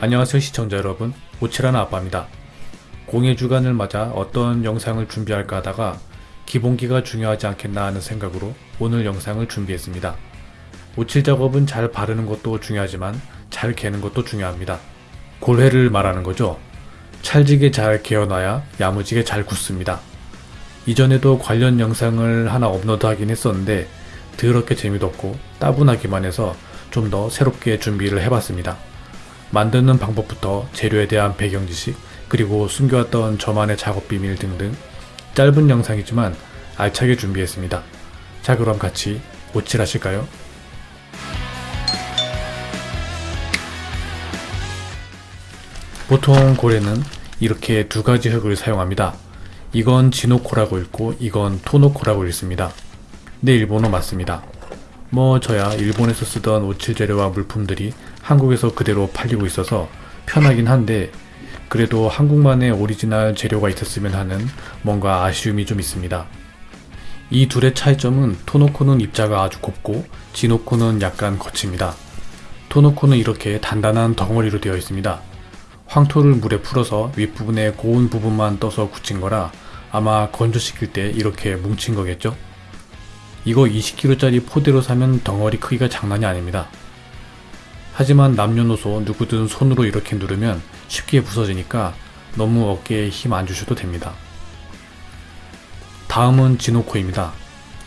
안녕하세요 시청자 여러분. 오칠하는 아빠입니다. 공예 주간을 맞아 어떤 영상을 준비할까 하다가 기본기가 중요하지 않겠나 하는 생각으로 오늘 영상을 준비했습니다. 오칠 작업은 잘 바르는 것도 중요하지만 잘 개는 것도 중요합니다. 골회를 말하는 거죠. 찰지게 잘 개어놔야 야무지게 잘 굳습니다. 이전에도 관련 영상을 하나 업로드하긴 했었는데 더럽게 재미도 없고 따분하기만 해서 좀 더 새롭게 준비를 해봤습니다 만드는 방법부터 재료에 대한 배경 지식, 그리고 숨겨왔던 저만의 작업 비밀 등등 짧은 영상이지만 알차게 준비했습니다. 자 그럼 같이 오칠하실까요? 보통 고래는 이렇게 두 가지 흙을 사용합니다. 이건 지노코라고 읽고 이건 토노코라고 읽습니다. 네 일본어 맞습니다. 뭐 저야 일본에서 쓰던 옻칠 재료와 물품들이 한국에서 그대로 팔리고 있어서 편하긴 한데 그래도 한국만의 오리지널 재료가 있었으면 하는 뭔가 아쉬움이 좀 있습니다. 이 둘의 차이점은 砥の粉는 입자가 아주 곱고 지노코는 약간 거칩니다. 砥の粉는 이렇게 단단한 덩어리로 되어 있습니다. 황토를 물에 풀어서 윗부분에 고운 부분만 떠서 굳힌 거라 아마 건조시킬 때 이렇게 뭉친 거겠죠? 이거 20kg짜리 포대로 사면 덩어리 크기가 장난이 아닙니다. 하지만 남녀노소 누구든 손으로 이렇게 누르면 쉽게 부서지니까 너무 어깨에 힘 안 주셔도 됩니다. 다음은 지노코입니다.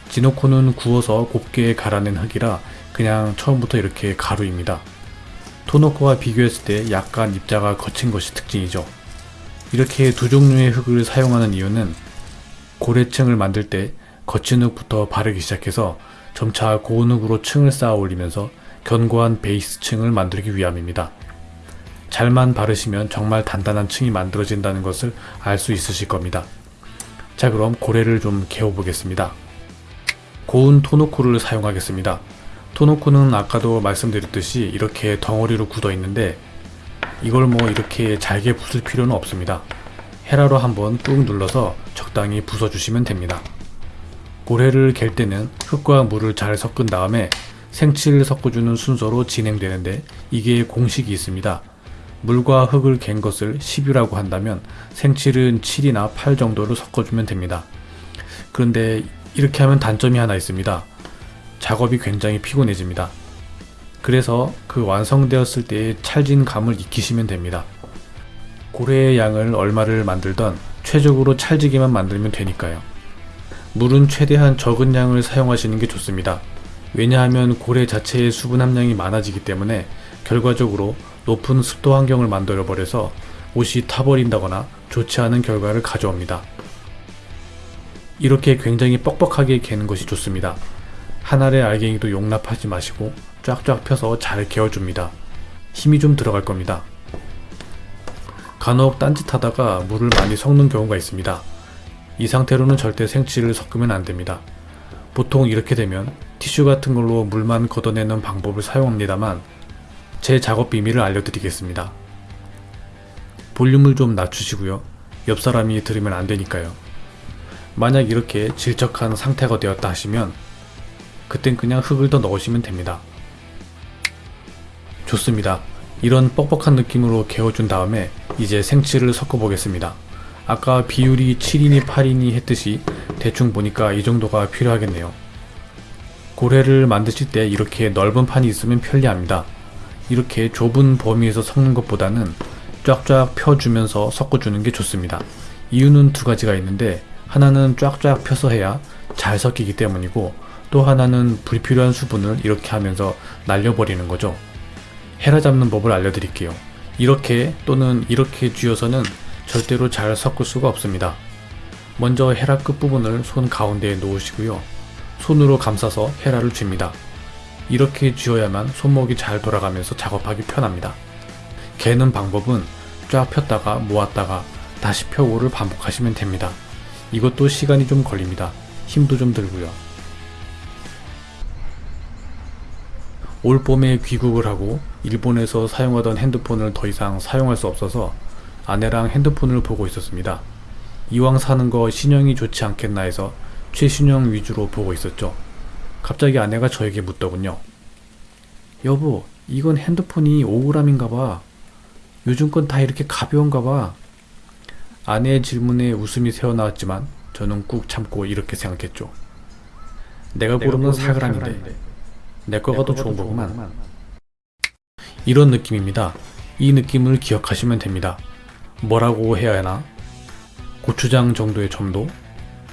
지노코는 구워서 곱게 갈아낸 흙이라 그냥 처음부터 이렇게 가루입니다. 토노코와 비교했을 때 약간 입자가 거친 것이 특징이죠. 이렇게 두 종류의 흙을 사용하는 이유는 고래층을 만들 때 거친 흙부터 바르기 시작해서 점차 고운 흙으로 층을 쌓아 올리면서 견고한 베이스 층을 만들기 위함입니다. 잘만 바르시면 정말 단단한 층이 만들어진다는 것을 알 수 있으실 겁니다. 자 그럼 고래를 좀 개어보겠습니다. 고운 토노코를 사용하겠습니다. 토노코는 아까도 말씀드렸듯이 이렇게 덩어리로 굳어 있는데 이걸 뭐 이렇게 잘게 부술 필요는 없습니다. 헤라로 한번 꾹 눌러서 적당히 부숴주시면 됩니다. 고래를 갤 때는 흙과 물을 잘 섞은 다음에 생치를 섞어주는 순서로 진행되는데 이게 공식이 있습니다. 물과 흙을 갠 것을 10이라고 한다면 생칠은 7이나 8 정도로 섞어주면 됩니다. 그런데 이렇게 하면 단점이 하나 있습니다. 작업이 굉장히 피곤해집니다. 그래서 그 완성되었을 때의 찰진 감을 익히시면 됩니다. 고래의 양을 얼마를 만들던 최적으로 찰지게만 만들면 되니까요. 물은 최대한 적은 양을 사용하시는 게 좋습니다. 왜냐하면 고래 자체의 수분 함량이 많아지기 때문에 결과적으로 높은 습도 환경을 만들어 버려서 옷이 타버린다거나 좋지 않은 결과를 가져옵니다. 이렇게 굉장히 뻑뻑하게 개는 것이 좋습니다. 한 알의 알갱이도 용납하지 마시고 쫙쫙 펴서 잘 개어줍니다. 힘이 좀 들어갈 겁니다. 간혹 딴짓하다가 물을 많이 섞는 경우가 있습니다. 이 상태로는 절대 생치를 섞으면 안됩니다. 보통 이렇게 되면 티슈 같은 걸로 물만 걷어내는 방법을 사용합니다만 제 작업 비밀을 알려드리겠습니다. 볼륨을 좀 낮추시고요. 옆 사람이 들으면 안되니까요. 만약 이렇게 질척한 상태가 되었다 하시면 그땐 그냥 흙을 더 넣으시면 됩니다. 좋습니다. 이런 뻑뻑한 느낌으로 개어준 다음에 이제 생치를 섞어 보겠습니다. 아까 비율이 7이니 8이니 했듯이 대충 보니까 이 정도가 필요하겠네요. 고래를 만드실 때 이렇게 넓은 판이 있으면 편리합니다. 이렇게 좁은 범위에서 섞는 것보다는 쫙쫙 펴주면서 섞어주는 게 좋습니다. 이유는 두 가지가 있는데 하나는 쫙쫙 펴서 해야 잘 섞이기 때문이고 또 하나는 불필요한 수분을 이렇게 하면서 날려버리는 거죠. 헤라 잡는 법을 알려드릴게요. 이렇게 또는 이렇게 쥐어서는 절대로 잘 섞을 수가 없습니다. 먼저 헤라 끝부분을 손 가운데에 놓으시고요. 손으로 감싸서 헤라를 쥡니다. 이렇게 쥐어야만 손목이 잘 돌아가면서 작업하기 편합니다. 개는 방법은 쫙 폈다가 모았다가 다시 펴고를 반복하시면 됩니다. 이것도 시간이 좀 걸립니다. 힘도 좀 들고요. 올 봄에 귀국을 하고 일본에서 사용하던 핸드폰을 더 이상 사용할 수 없어서 아내랑 핸드폰을 보고 있었습니다. 이왕 사는 거 신형이 좋지 않겠나 해서 최신형 위주로 보고 있었죠. 갑자기 아내가 저에게 묻더군요. 여보, 이건 핸드폰이 5g인가 봐. 요즘 건 다 이렇게 가벼운가 봐. 아내의 질문에 웃음이 새어나왔지만 저는 꾹 참고 이렇게 생각했죠. 내가 고르는 4g인데 내 거가 더 좋은 거구만. 이런 느낌입니다. 이 느낌을 기억하시면 됩니다. 뭐라고 해야 하나? 고추장 정도의 점도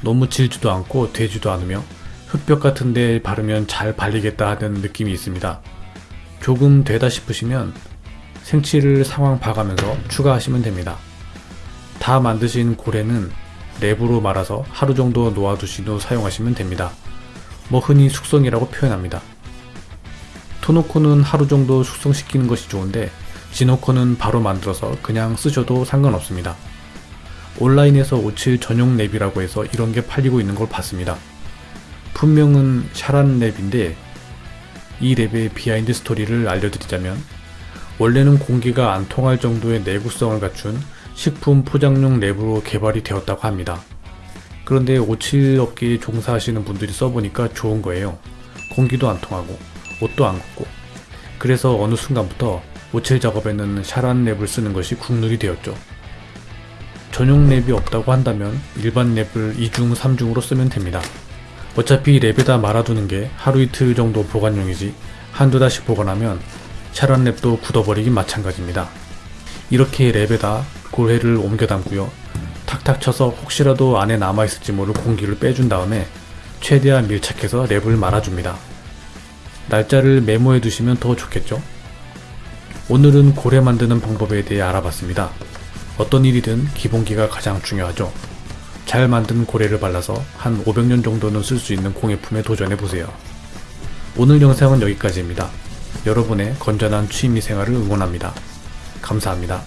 너무 질지도 않고 되지도 않으며 흙벽 같은 데 바르면 잘 발리겠다 하는 느낌이 있습니다. 조금 되다 싶으시면 생치를 상황 봐가면서 추가하시면 됩니다. 다 만드신 고래는 랩으로 말아서 하루 정도 놓아두신 후 사용하시면 됩니다. 뭐 흔히 숙성이라고 표현합니다. 토노코는 하루 정도 숙성시키는 것이 좋은데 지노코는 바로 만들어서 그냥 쓰셔도 상관없습니다. 온라인에서 옻칠 전용 랩이라고 해서 이런 게 팔리고 있는 걸 봤습니다. 품명은 Saran 랩인데 이 랩의 behind story를 알려드리자면 원래는 공기가 안 통할 정도의 내구성을 갖춘 식품 포장용 랩으로 개발이 되었다고 합니다. 그런데 옻칠 업계에 종사하시는 분들이 써보니까 좋은 거예요. 공기도 안 통하고 옻도 안 굳고 그래서 어느 순간부터 옻칠 작업에는 Saran 랩을 쓰는 것이 국룰이 되었죠. 전용 랩이 없다고 한다면 일반 랩을 2중, 3중으로 쓰면 됩니다. 어차피 랩에다 말아두는 게 하루 이틀 정도 보관용이지 한두 달씩 보관하면 Saran 랩도 굳어버리긴 마찬가지입니다. 이렇게 랩에다 고래를 옮겨 담고요. 탁탁 쳐서 혹시라도 안에 남아있을지 모를 공기를 빼준 다음에 최대한 밀착해서 랩을 말아줍니다. 날짜를 메모해 두시면 더 좋겠죠? 오늘은 고래 만드는 방법에 대해 알아봤습니다. 어떤 일이든 기본기가 가장 중요하죠. 잘 만든 고래를 발라서 한 500년 정도는 쓸 수 있는 공예품에 도전해보세요. 오늘 영상은 여기까지입니다. 여러분의 건전한 취미 생활을 응원합니다. 감사합니다.